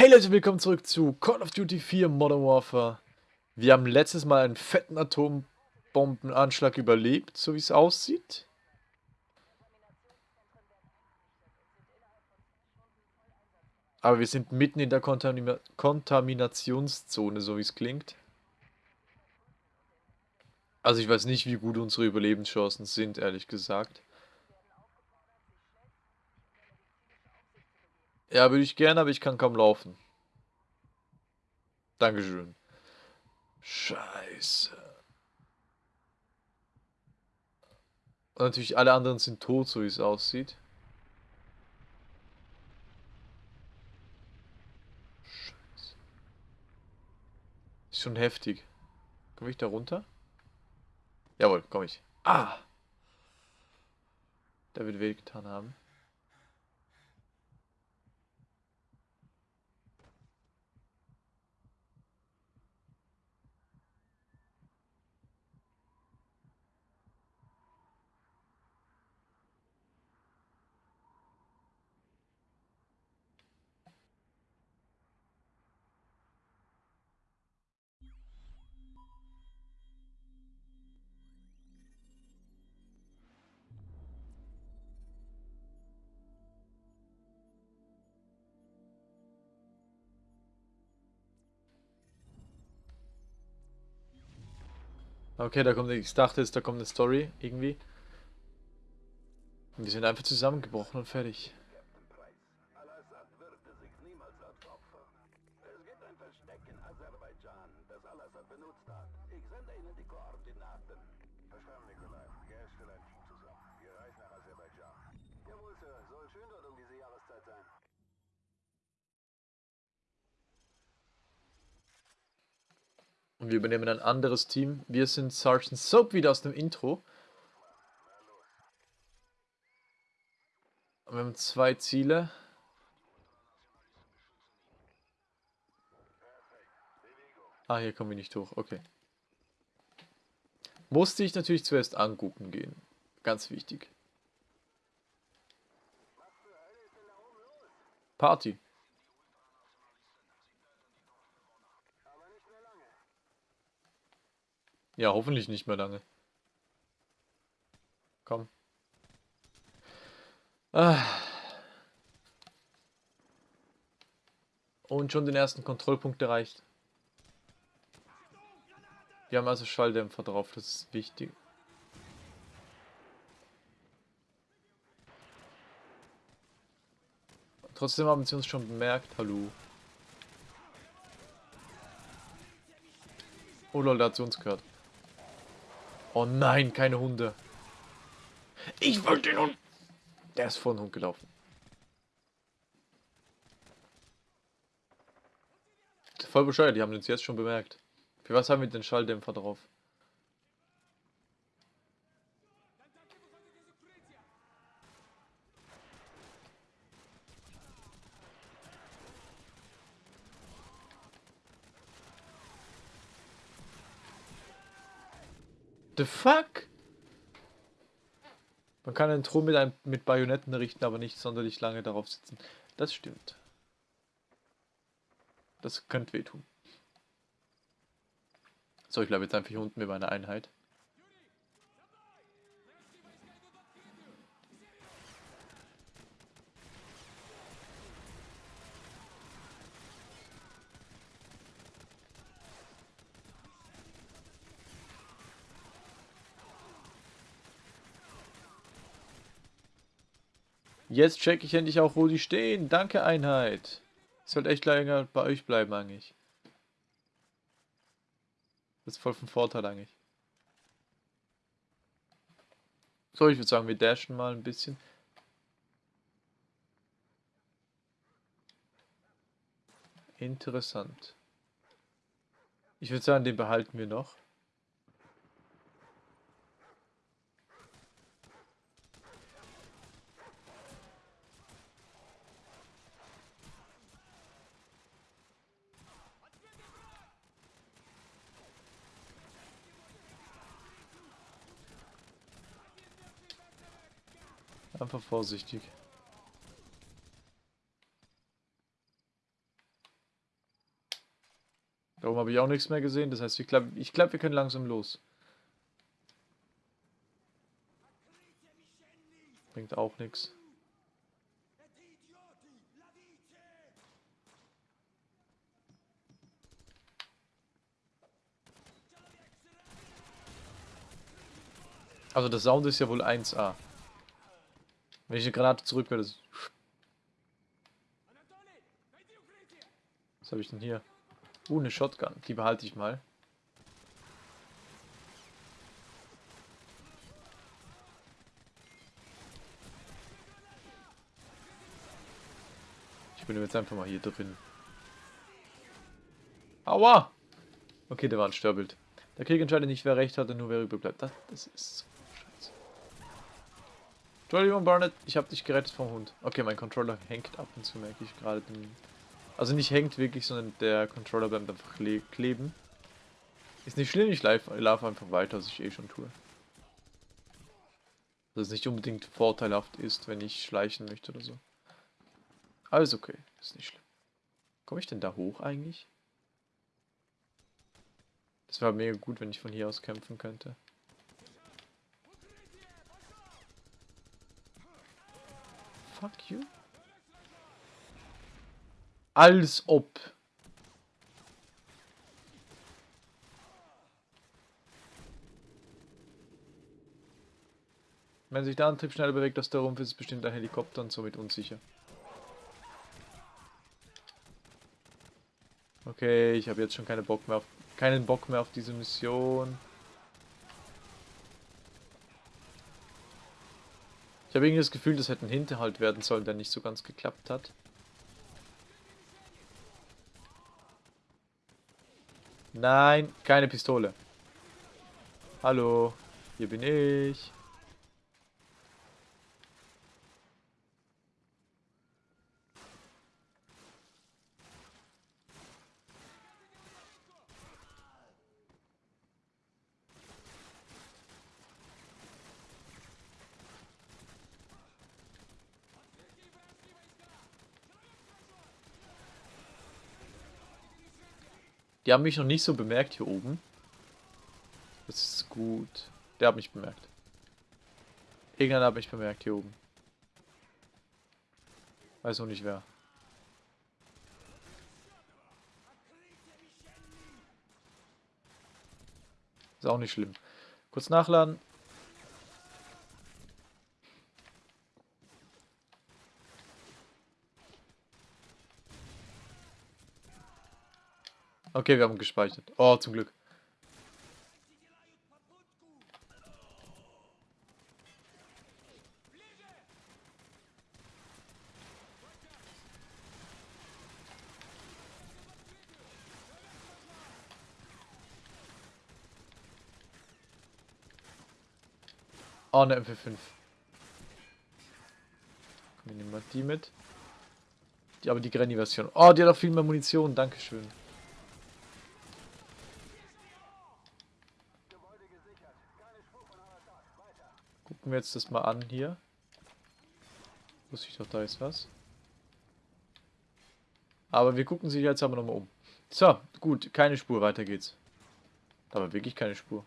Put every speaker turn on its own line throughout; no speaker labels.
Hey Leute, willkommen zurück zu Call of Duty 4 Modern Warfare. Wir haben letztes Mal einen fetten Atombombenanschlag überlebt, so wie es aussieht. Aber wir sind mitten in der Kontamina Kontaminationszone, so wie es klingt. Also ich weiß nicht, wie gut unsere Überlebenschancen sind, ehrlich gesagt. Ja, würde ich gerne, aber ich kann kaum laufen. Dankeschön. Scheiße. Und natürlich alle anderen sind tot, so wie es aussieht. Scheiße. Ist schon heftig. Komme ich da runter? Jawohl, komme ich. Ah! Der wird weh getan haben. Okay, da kommt, ich dachte jetzt, da kommt eine Story, irgendwie. Und wir sind einfach zusammengebrochen und fertig. benutzt hat. Ich sende Ihnen die Koordinaten. Verstanden, Nikolai. Geh stell ein Team zusammen. Wir reisen nach Aserbaidschan. Jawohl, Sir. Soll schön dort um diese Jahreszeit sein. Und wir übernehmen ein anderes Team. Wir sind Sergeant Soap wieder aus dem Intro. Und wir haben zwei Ziele. Ah, hier kommen wir nicht hoch. Okay. Musste ich natürlich zuerst angucken gehen. Ganz wichtig. Party. Ja, hoffentlich nicht mehr lange. Komm. Ah. Und schon den ersten Kontrollpunkt erreicht. Wir haben also Schalldämpfer drauf, das ist wichtig. Trotzdem haben sie uns schon bemerkt. Hallo. Oh lol, der hat zu uns gehört. Oh nein, keine Hunde. Ich wollte den Hund. Der ist vor den Hund gelaufen. Voll bescheuert, die haben uns jetzt schon bemerkt. Für was haben wir den Schalldämpfer drauf? The fuck? Man kann einen Thron mit, einem, mit Bajonetten richten, aber nicht sonderlich lange darauf sitzen. Das stimmt. Das könnte wehtun. So, ich bleibe jetzt einfach hier unten mit meiner Einheit. Jetzt check ich endlich auch, wo die stehen. Danke, Einheit. Ich sollte echt länger bei euch bleiben eigentlich. Das ist voll von Vorteil eigentlich. So, ich würde sagen, wir dashen mal ein bisschen. Interessant. Ich würde sagen, den behalten wir noch. Einfach vorsichtig. Darum habe ich auch nichts mehr gesehen. Das heißt, ich glaube, ich glaub, wir können langsam los. Bringt auch nichts. Also der Sound ist ja wohl 1A. Wenn ich eine Granate zurück werde. Was habe ich denn hier? Uh, eine Shotgun. Die behalte ich mal. Ich bin jetzt einfach mal hier drin. Aua! Okay, der war ein Störbild. Der Krieg entscheidet nicht, wer recht hat und nur wer übrig bleibt. Das, das ist so. Entschuldigung, Barnett, ich habe dich gerettet vom Hund. Okay, mein Controller hängt ab und zu, merke ich gerade. Also nicht hängt wirklich, sondern der Controller bleibt einfach kleben. Ist nicht schlimm, ich laufe einfach weiter, was ich eh schon tue. Dass es nicht unbedingt vorteilhaft ist, wenn ich schleichen möchte oder so. Alles okay, ist nicht schlimm. Komme ich denn da hoch eigentlich? Das wäre mega gut, wenn ich von hier aus kämpfen könnte. Fuck you. Als ob. Wenn sich der Antrieb schneller bewegt als der Rumpf, ist es bestimmt ein Helikopter und somit unsicher. Okay, ich habe jetzt schon keine Bock mehr auf, keinen Bock mehr auf diese Mission. Ich habe irgendwie das Gefühl, das hätte ein Hinterhalt werden sollen, der nicht so ganz geklappt hat. Nein, keine Pistole. Hallo, hier bin ich. Die haben mich noch nicht so bemerkt hier oben. Das ist gut. Der hat mich bemerkt. Irgendeiner hat mich bemerkt hier oben. Weiß noch nicht wer. Ist auch nicht schlimm. Kurz nachladen. Okay, wir haben gespeichert. Oh, zum Glück. Oh, eine MP5. Wir nehmen mal die mit. Die, aber die Granny-Version. Oh, die hat auch viel mehr Munition. Dankeschön. Gucken wir jetzt das mal an hier. Wusste ich doch, da ist was. Aber wir gucken sich jetzt aber nochmal um. So, gut, keine Spur, weiter geht's. Aber wirklich keine Spur.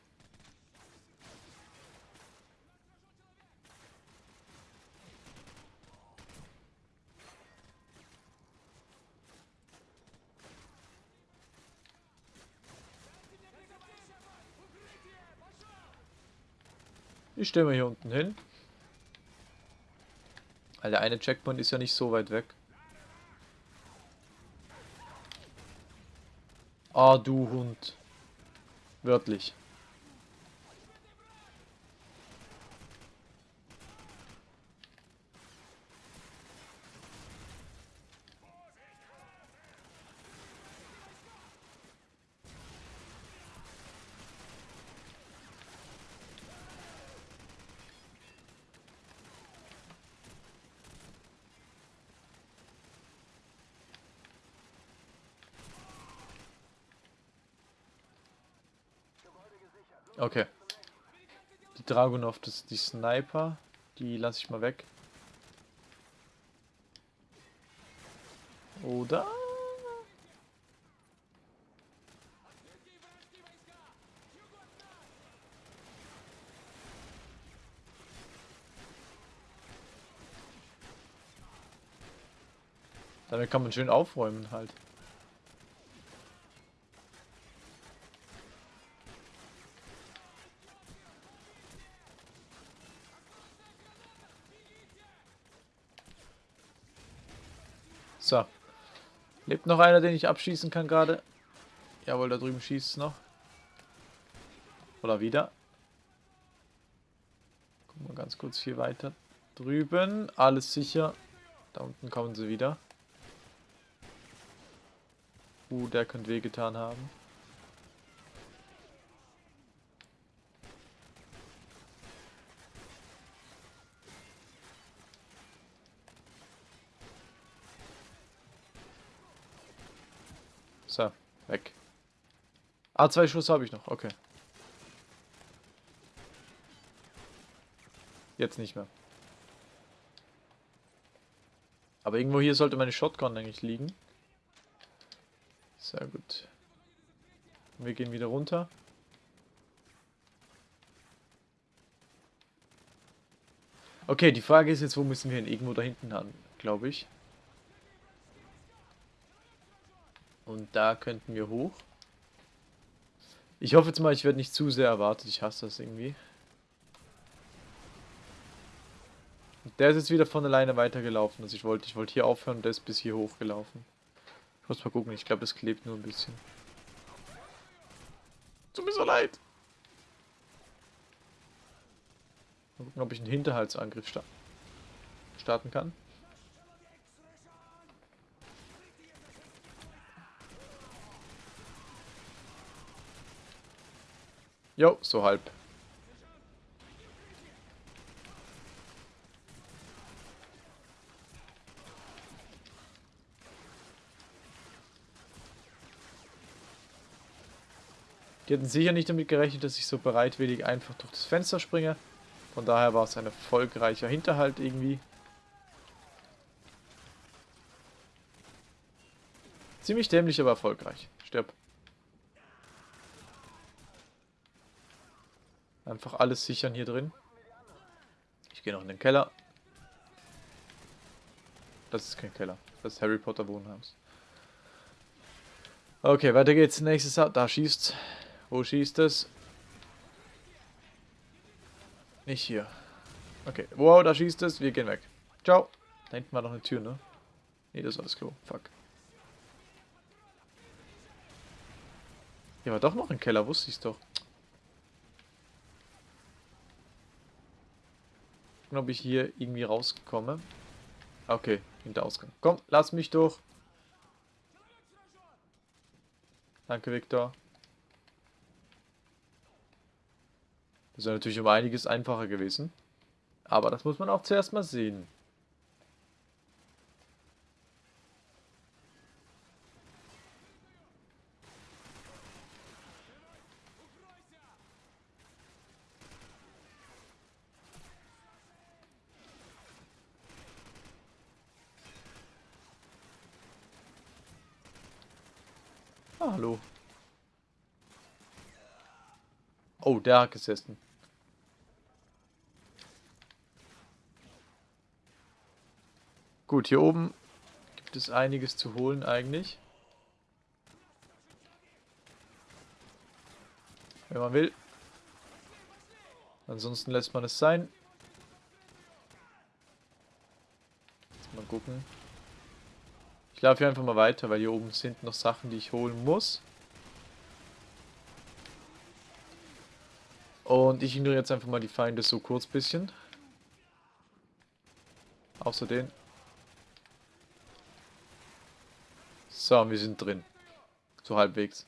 Ich stelle mal hier unten hin. Weil der eine Checkpoint ist ja nicht so weit weg. Ah, du Hund. Wörtlich. Okay. Die Dragunov, das die Sniper. Die lasse ich mal weg. Oder? Damit kann man schön aufräumen halt. So. Lebt noch einer, den ich abschießen kann gerade? Jawohl, da drüben schießt es noch. Oder wieder. Gucken wir ganz kurz hier weiter. Drüben, alles sicher. Da unten kommen sie wieder. Uh, der könnte wehgetan haben. So, weg. Ah, zwei Schuss habe ich noch. Okay. Jetzt nicht mehr. Aber irgendwo hier sollte meine Shotgun eigentlich liegen. Sehr gut. Wir gehen wieder runter. Okay, die Frage ist jetzt, wo müssen wir hin? Irgendwo da hinten haben, glaube ich. Und da könnten wir hoch. Ich hoffe jetzt mal, ich werde nicht zu sehr erwartet. Ich hasse das irgendwie. Der ist jetzt wieder von alleine weitergelaufen. Also ich wollte ich wollte hier aufhören und der ist bis hier hochgelaufen. Ich muss mal gucken. Ich glaube, das klebt nur ein bisschen. Tut mir so leid. Mal gucken, ob ich einen Hinterhaltsangriff sta starten kann. Jo, so halb. Die hatten sicher nicht damit gerechnet, dass ich so bereitwillig einfach durch das Fenster springe. Von daher war es ein erfolgreicher Hinterhalt irgendwie. Ziemlich dämlich, aber erfolgreich. Stirb. Einfach alles sichern hier drin. Ich gehe noch in den Keller. Das ist kein Keller. Das ist Harry Potter Wohnhaus. Okay, weiter geht's. Nächstes, da schießt. Wo schießt es? Nicht hier. Okay. Wow, da schießt es. Wir gehen weg. Ciao. Da hinten war noch eine Tür, ne? Ne, das war das Klo. Fuck. Hier war doch noch ein Keller, wusste ich doch. Gucken, ob ich hier irgendwie rauskomme. Okay, hinter Ausgang. Komm, lass mich durch. Danke, Victor. Das wäre natürlich um einiges einfacher gewesen. Aber das muss man auch zuerst mal sehen. Ah, hallo. Oh, der hat gesessen. Gut, hier oben gibt es einiges zu holen eigentlich. Wenn man will. Ansonsten lässt man es sein. Jetzt mal gucken. Ich laufe hier einfach mal weiter, weil hier oben sind noch Sachen, die ich holen muss. Und ich ignoriere jetzt einfach mal die Feinde so kurz bisschen. Außer den. So, wir sind drin. So halbwegs.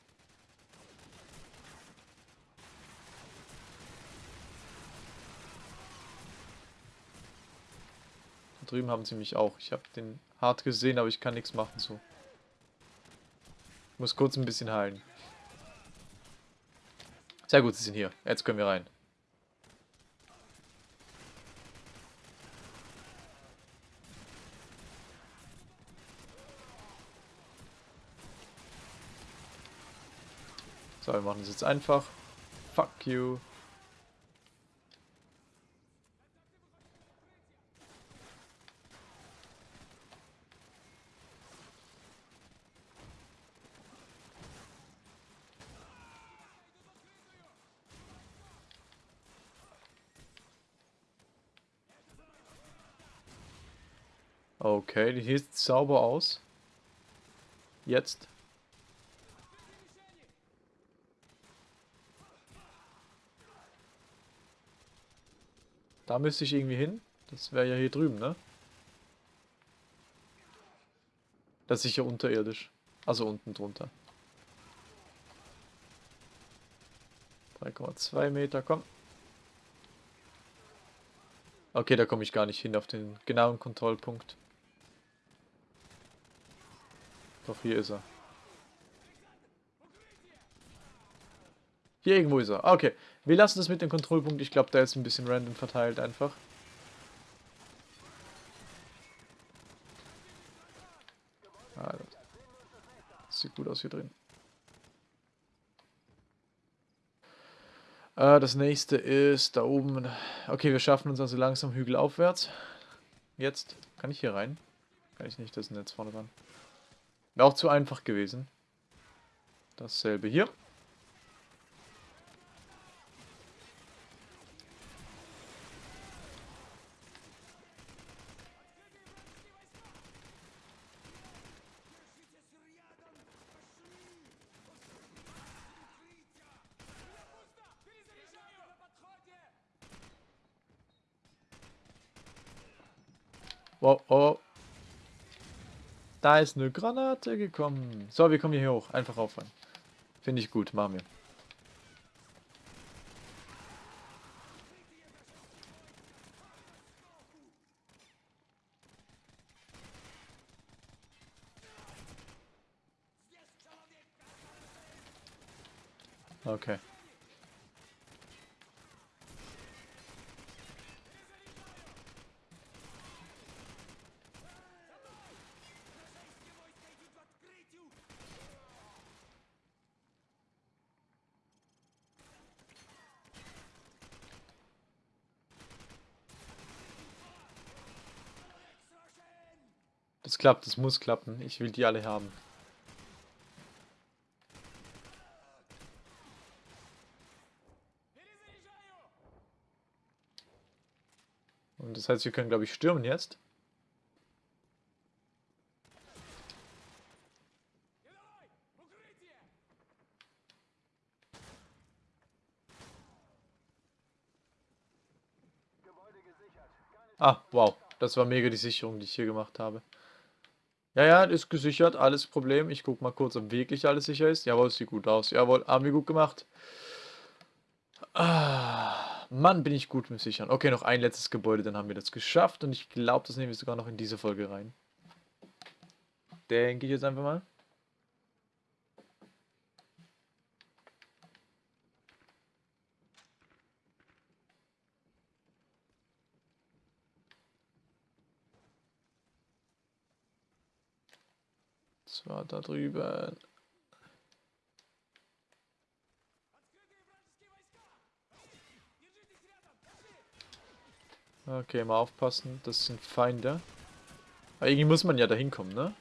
Da drüben haben sie mich auch. Ich habe den hart gesehen, aber ich kann nichts machen so. Ich muss kurz ein bisschen heilen. Sehr gut, sie sind hier. Jetzt können wir rein. So, wir machen das jetzt einfach. Fuck you. Okay, die sieht sauber aus. Jetzt. Da müsste ich irgendwie hin. Das wäre ja hier drüben, ne? Das ist sicher unterirdisch. Also unten drunter. 3,2 Meter, komm. Okay, da komme ich gar nicht hin auf den genauen Kontrollpunkt. Doch, hier ist er. Hier irgendwo ist er. Ah, okay, wir lassen das mit dem Kontrollpunkt. Ich glaube, der ist ein bisschen random verteilt einfach. Ah, das sieht gut aus hier drin. Äh, das nächste ist da oben. Okay, wir schaffen uns also langsam Hügel aufwärts. Jetzt. Kann ich hier rein? Kann ich nicht, das ist ein Netz vorne dran. Wäre auch zu einfach gewesen. Dasselbe hier. Wow, oh. Da ist eine Granate gekommen. So, wir kommen hier hoch. Einfach auffangen. Finde ich gut, machen wir. Okay. Klappt, das muss klappen. Ich will die alle haben. Und das heißt, wir können, glaube ich, stürmen jetzt. Ah, wow. Das war mega die Sicherung, die ich hier gemacht habe. Ja, ja, ist gesichert, alles Problem. Ich guck mal kurz, ob wirklich alles sicher ist. Jawohl, sieht gut aus. Jawohl, haben wir gut gemacht. Ah, Mann, bin ich gut mit Sichern. Okay, noch ein letztes Gebäude, dann haben wir das geschafft. Und ich glaube, das nehmen wir sogar noch in diese Folge rein. Denke ich jetzt einfach mal. War da drüben. Okay, mal aufpassen, das sind Feinde. Aber irgendwie muss man ja da hinkommen, ne?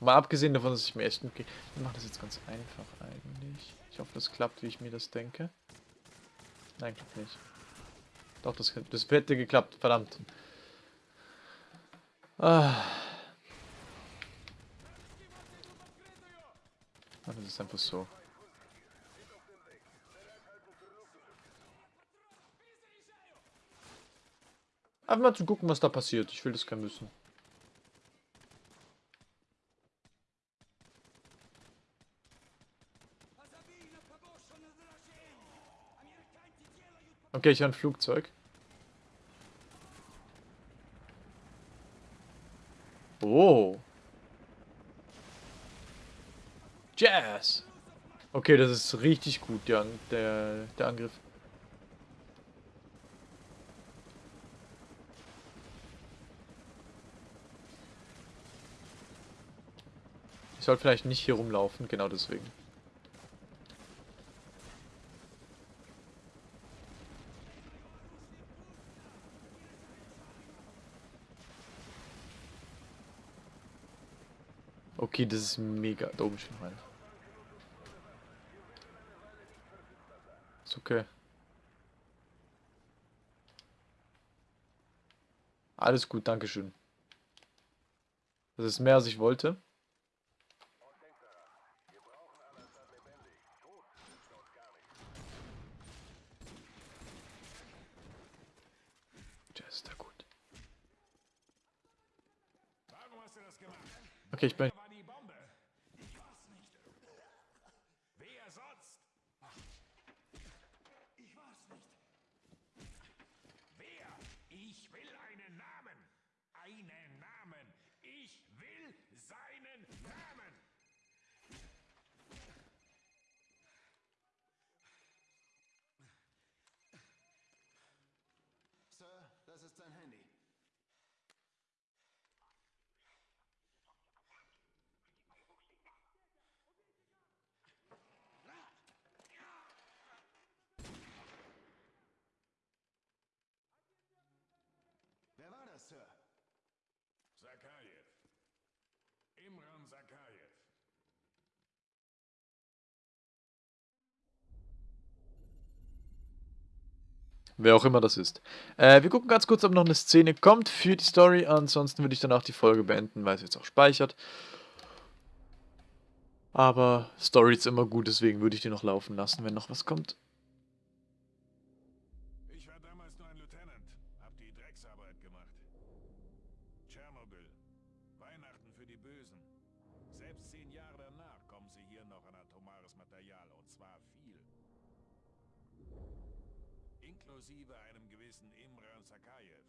Mal abgesehen davon, dass ich mir echt... Okay, ich mache das jetzt ganz einfach eigentlich. Ich hoffe, das klappt, wie ich mir das denke. Nein, klappt nicht. Doch, das, das hätte geklappt. Verdammt. Ah. Das ist einfach so. Einfach mal zu gucken, was da passiert. Ich will das kein müssen. Okay, ich habe ein Flugzeug. Oh. Jazz. Okay, das ist richtig gut, ja, der, der Angriff. Ich soll vielleicht nicht hier rumlaufen, genau deswegen. Okay, das ist mega. Da oben steht noch. Ist okay. Alles gut, Dankeschön. Das ist mehr als ich wollte. Das ist da gut. Okay, ich bin...
Einen Namen. Ich will seinen Namen.
Sir, das ist sein Handy. Wer war das, Sir?
Sakajew. Imran Sakajew.
Wer auch immer das ist. Äh, wir gucken ganz kurz, ob noch eine Szene kommt für die Story. Ansonsten würde ich danach die Folge beenden, weil es jetzt auch speichert. Aber Story ist immer gut, deswegen würde ich die noch laufen lassen, wenn noch was kommt.
Inklusive einem gewissen Imran Sakajew.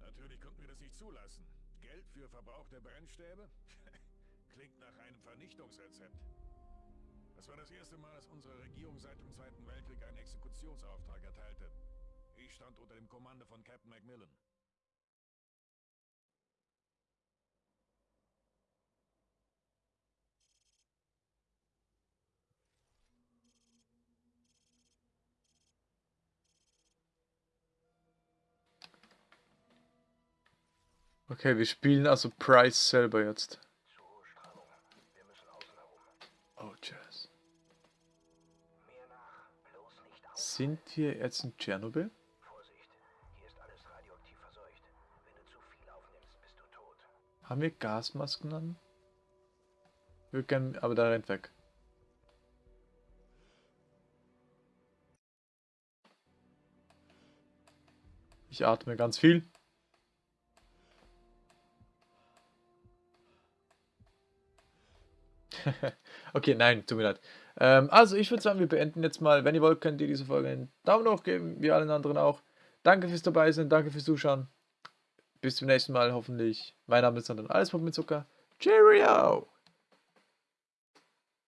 Natürlich konnten wir das nicht zulassen. Geld für verbrauchte Brennstäbe? Klingt nach einem Vernichtungsrezept. Das war das erste Mal, dass unsere Regierung seit dem Zweiten Weltkrieg einen Exekutionsauftrag erteilte. Ich stand unter dem Kommando von Captain Macmillan.
Okay, wir spielen also Price selber jetzt. Oh, Jazz. Sind wir jetzt in Tschernobyl? Haben wir Gasmasken an? Wir können, aber da rennt weg. Ich atme ganz viel. okay, nein, tut mir leid. Ähm, also, ich würde sagen, wir beenden jetzt mal. Wenn ihr wollt, könnt ihr diese Folge einen Daumen hoch geben, wie allen anderen auch. Danke fürs dabei sein, danke fürs Zuschauen. Bis zum nächsten Mal, hoffentlich. Mein Name ist dann alles mit Zucker. Cheerio!